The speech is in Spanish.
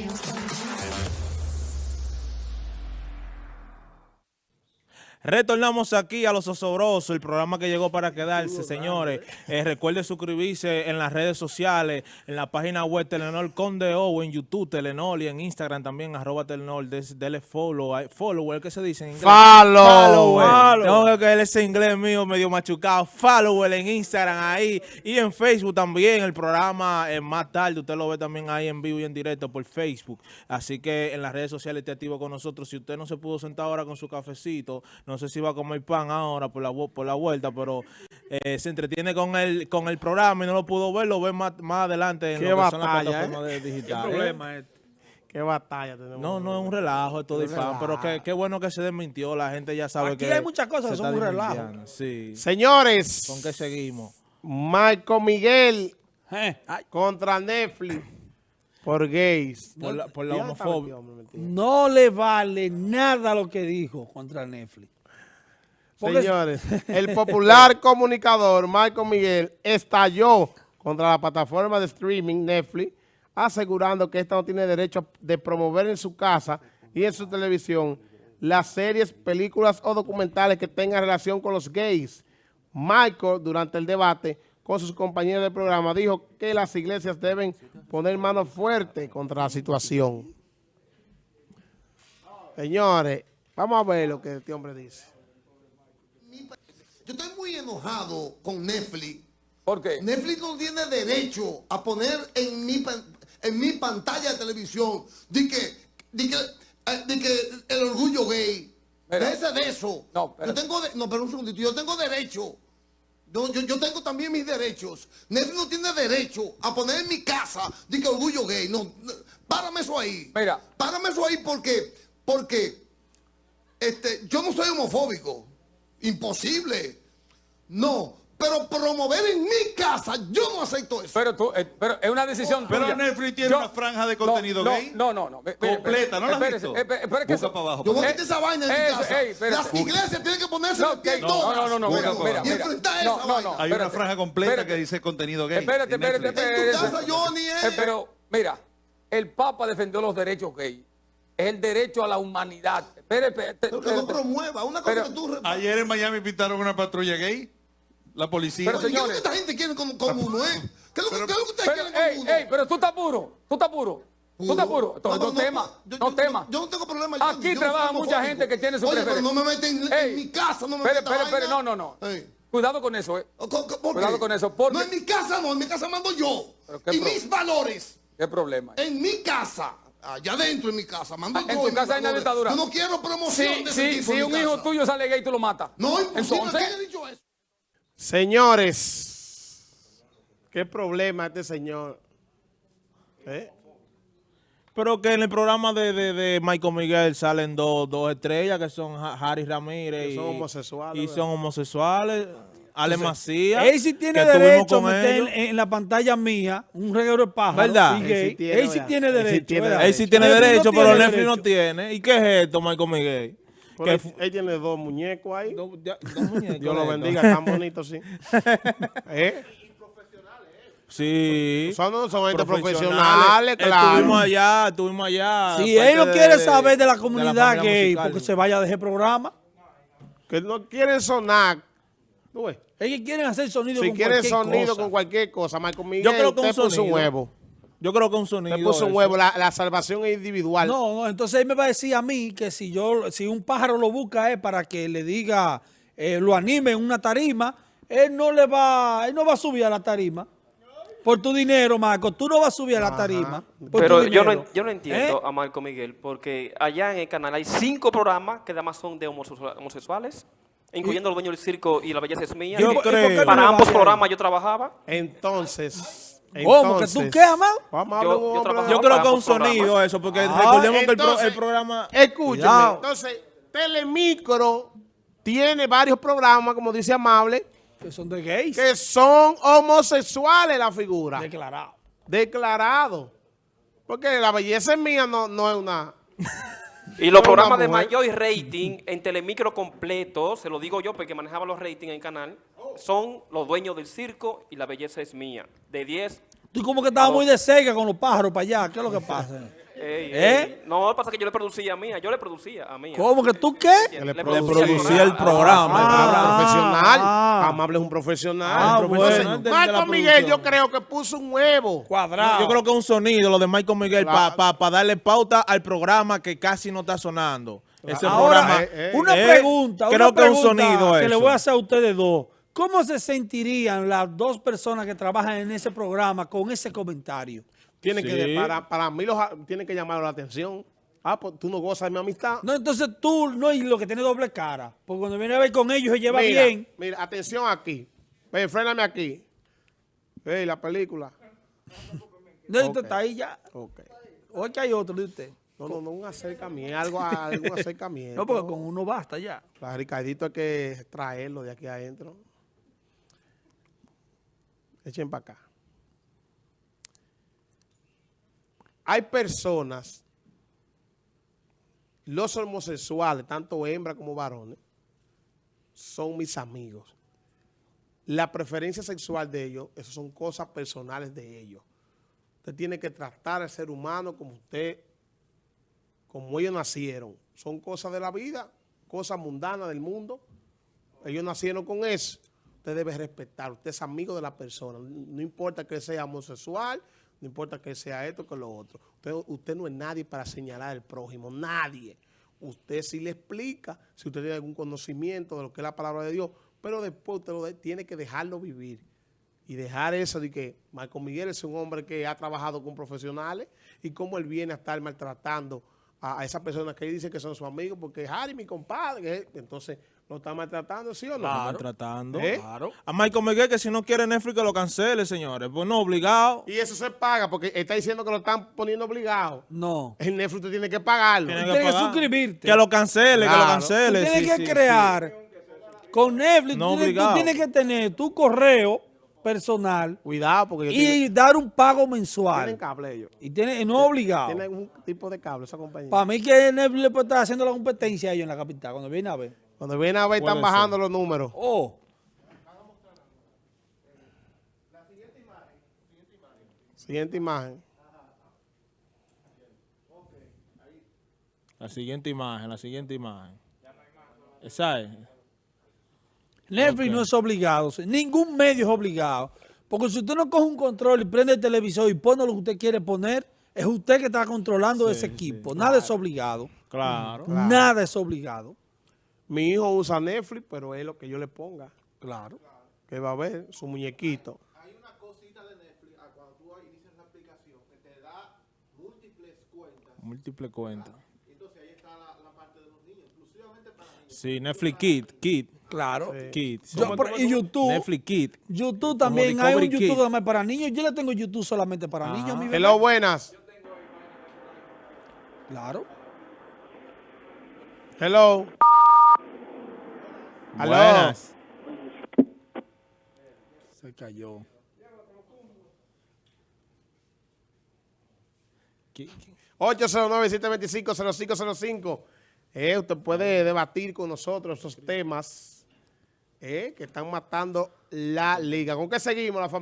요 Retornamos aquí a Los Osobrosos, el programa que llegó para quedarse, señores. Eh, recuerde suscribirse en las redes sociales, en la página web Telenor Conde O, en YouTube Telenor y en Instagram también, arroba Telenor. Des- Dele follow, ay, follow, ¿qué se dice en inglés? Follow. Follow, eh. Follow. Tengo que ese inglés mío medio machucado. Follow en Instagram ahí y en Facebook también. El programa es más tarde, usted lo ve también ahí en vivo y en directo por Facebook. Así que en las redes sociales esté activo con nosotros. Si usted no se pudo sentar ahora con su cafecito, no sé si va a comer pan ahora por la, por la vuelta, pero eh, se entretiene con el, con el programa y no lo pudo ver, lo ve más, más adelante en Qué lo que son las batalla, plataformas de- ¿Qué digitales. problema es este? Qué batalla tenemos. No, no es un relajo esto de pan, pero qué, qué bueno que se desmintió, la gente ya sabe Aquí que hay muchas cosas se que son está un relajo. Sí. Señores, ¿Con qué seguimos? Michael Miguel Eh, contra Netflix por gays. Por la, por homofobia. no le vale nada lo que dijo contra Netflix. Porque- Señores, el popular comunicador Michael Miguel estalló contra la plataforma de streaming Netflix, asegurando que esta no tiene derecho de promover en su casa y en su televisión las series, películas o documentales que tengan relación con los gays. Michael, durante el debate con sus compañeros del programa, dijo que las iglesias deben poner mano fuerte contra la situación. Señores, vamos a ver lo que este hombre dice. Yo estoy muy enojado con Netflix. ¿Por qué? Netflix no tiene derecho a poner en mi, en mi pantalla de televisión de que, de que, eh, de que el orgullo gay. Déjese de eso. No, yo espérate. tengo de- no, pero un segundito. Yo tengo derecho. Yo, yo, yo tengo también mis derechos. Netflix no tiene derecho a poner en mi casa de que orgullo gay. No, no, párame eso ahí. Mira. Párame eso ahí porque, porque este, yo no soy homofóbico. Imposible. No. Pero promover en mi casa, yo no acepto eso. Pero tú, eh, pero es una decisión Pero tuya. Netflix tiene una franja de contenido no, gay. No, no, no. Completa, ¿no la has visto? espe- espere que Busca eso- para abajo. Yo voy a Eh, quitar esa vaina en mi casa. ey. Las iglesias tienen que ponerse No, de pie todas. no, no, no, mira, Bueno, mira, y mira. enfrentar esa no, vaina. no. Hay Espérate, una franja completa espérate. que dice contenido gay. Espérate, espérate, espérate. En tu casa, Johnny, eh. Eh, Pero, mira, el Papa defendió los derechos gay. Es el derecho a la humanidad. Espérate, espérate, Pero que no promueva. Una cosa Pero- que tú... Ayer en Miami pintaron una patrulla gay. La policía. Pero, Oye, ¿Qué es lo señores. que esta gente quiere con, con uno, eh? ¿Qué es lo que, que ustedes Pero, quieren con ey, uno? ey, pero tú estás puro. Tú estás puro. Tú estás puro. Entonces, No, no, no, temas. yo- No yo- temas. Yo no tengo problema. yo- Aquí yo no trabaja mucha gente que tiene su Oye, pero no me meten en, Ey, en mi casa, no me meten espere, espere, no, no, no. Ey. Cuidado con eso, eh. Co- co- ¿por Cuidado con eso, porque- No, en mi casa no, en mi casa mando yo. Pero Y pro- mis valores, ¿Qué problema? hay? en mi casa, allá adentro en mi casa, mando Ah, yo. en tu casa hay una dictadura. Yo no quiero promoción Si, de ese si, tipo si un hijo tuyo sale gay, tú lo matas. No, imposible, Entonces, ¿quién ha dicho eso? Señores, qué problema este señor. ¿Eh? Pero que en el programa de, de, de Michael Miguel salen dos, dos estrellas que son Ha- Harry Ramírez Que son y, homosexuales, y ¿verdad? son homosexuales. Ale Macías. Él sí tiene derecho a meter en, en la pantalla mía un reguero de pájaros ¿Verdad? Él sí tiene, derecho. Él sí tiene derecho, pero Netflix no tiene. ¿Y qué es esto, Michael Miguel? Pero Que él, él tiene dos muñecos ahí. Dos- ya- dos muñecos Dios lo bendiga, tan bonito, sí. ¿Eh? Sí. Son, son gente profesionales, claro. Estuvimos allá, estuvimos allá. Si él no de- quiere de- saber de la de comunidad gay, musical. porque se vaya de ese programa. Que no quieren sonar. ¿Tú ves? Ellos quieren hacer sonido Si con quieren cualquier sonido cosa. con cualquier cosa, Michael Miguel, Yo creo que un sonido. huevo. Yo creo que un sonido. Usted puso un eso. huevo. La, la salvación es individual. No, no, entonces él me va a decir a mí que si yo, si un pájaro lo busca es para que le diga, eh, lo anime en una tarima, él no le va, él no va a subir a la tarima. Por tu dinero, Marco, tú no vas a subir a la tarima. por Pero tu yo no, yo no entiendo ¿Eh? a Marco Miguel, porque allá en el canal hay cinco programas que además son de homosexua- homosexuales, incluyendo Los Dueños del Circo y La Belleza es Mía. Yo ¿Y por- y por creo- Para le ambos programas yo trabajaba. Entonces. ¿Cómo? ¿Que tú qué, amado? Vamos a Yo- yo creo que para un sonido eso, porque Ah, recordemos que el, pro- entonces- el programa... Escúcheme. Cuidado. Entonces, Telemicro tiene varios programas, como dice Amable, Que son de gays. que son homosexuales la figura. Declarado. Declarado. Porque la belleza es mía, no, no es una... Y los programas de mayor rating en Telemicro completo, se lo digo yo porque manejaba los ratings en el canal, son Los Dueños del Circo y La Belleza es Mía. De 10 Tú como que estabas muy de cerca con los pájaros para allá. ¿Qué es lo que pasa? Ey, ¿Eh? ey. No, pasa que yo le producía a mía, yo le producía a mía. ¿Cómo que tú qué? Le, le Le producía producía el programa. el Ah, programa. profesional. ah. Amable es un profesional. Ah, bueno. Marco Miguel, yo creo que puso un huevo. Cuadrado. Yo creo que es un sonido lo de Michael Miguel Claro. para darle pauta al programa que casi no está sonando. Ese Ahora, programa. eh, eh. una eh, pregunta, creo una que es un sonido que le voy a hacer a ustedes dos. ¿Cómo se sentirían las dos personas que trabajan en ese programa con ese comentario? Tiene Sí. que, para, para mí, los, tiene que llamar la atención. Ah, pues tú no gozas de mi amistad. No, entonces tú no y lo que tiene doble cara. Porque cuando viene a ver con ellos se lleva mira, bien. Mira, atención aquí. Ve, fréname aquí. Ve, la película. No, Ok. usted está ahí ya. Ok. O es que hay otro de usted. No, no, no, un acercamiento, algo, algún acercamiento. No, porque con uno basta ya. A Ricardito hay que traerlo de aquí adentro. Echen para acá. Hay personas, los homosexuales, tanto hembras como varones, son mis amigos. La preferencia sexual de ellos, eso son cosas personales de ellos. Usted tiene que tratar al ser humano como usted como ellos nacieron. Son cosas de la vida, cosas mundanas del mundo. Ellos nacieron con eso. Usted debe respetar. Usted es amigo de la persona. No importa que sea homosexual, no importa que sea esto, que lo otro. Usted, usted no es nadie para señalar al prójimo. Nadie. Usted sí le explica si usted tiene algún conocimiento de lo que es la palabra de Dios, pero después usted lo tiene que dejarlo vivir y dejar eso de que Marco Miguel es un hombre que ha trabajado con profesionales y cómo él viene a estar maltratando a, a esas personas que él dice que son sus amigos, porque Harry, mi compadre, que es- entonces lo está maltratando, ¿sí o no? Lo están tratando. ¿Eh? Claro. A Michael Miguel que si no quiere Netflix que lo cancele, señores. Pues no, obligado. Y eso se paga porque está diciendo que lo están poniendo obligado. No. El Netflix usted tiene que pagarlo. Tiene Tienes que pagar. suscribirte. Que lo cancele, que lo Claro. Tú cancele. tienes sí, que sí, sí. crear con Netflix. No tú, tienes- tú tienes que tener tu correo personal Cuidado porque tienen, y dar un pago tienen mensual. cable ellos. Y tiene, no obligado. Tienen un tipo de cable esa compañía. Para mí que Netflix le puede estar haciendo la competencia a ellos en la capital, cuando viene a ver. Cuando vienen a ver, están bajando los números. Oh, Siguiente imagen. La siguiente imagen, la siguiente imagen. Esa es. Netflix no es obligado. Ningún medio es obligado. Porque si usted no coge un control y prende el televisor y pone lo que usted quiere poner, es usted que está controlando ese equipo. Nada es obligado. Claro. Nada es obligado. Mi hijo usa Netflix, pero es lo que yo le ponga. Claro. Que va a ver su muñequito. hay una cosita de Netflix ah, cuando tú inicias la aplicación que te da múltiples cuentas. Múltiple cuentas. Entonces ahí está la, la parte de los niños, exclusivamente para niños. Sí, Netflix Kid, Kid, Claro. Kid. sí. Yo, por- y YouTube, Netflix Kid. YouTube también, hay un YouTube Kid. más para niños. Yo le tengo YouTube solamente para niños. mi bebé. Hello, buenas. Claro. Hello. Buenas. Se cayó. Ki- 809-725-0505. Eh, usted puede debatir con nosotros esos temas eh, que están matando la liga. ¿Con qué seguimos la familia?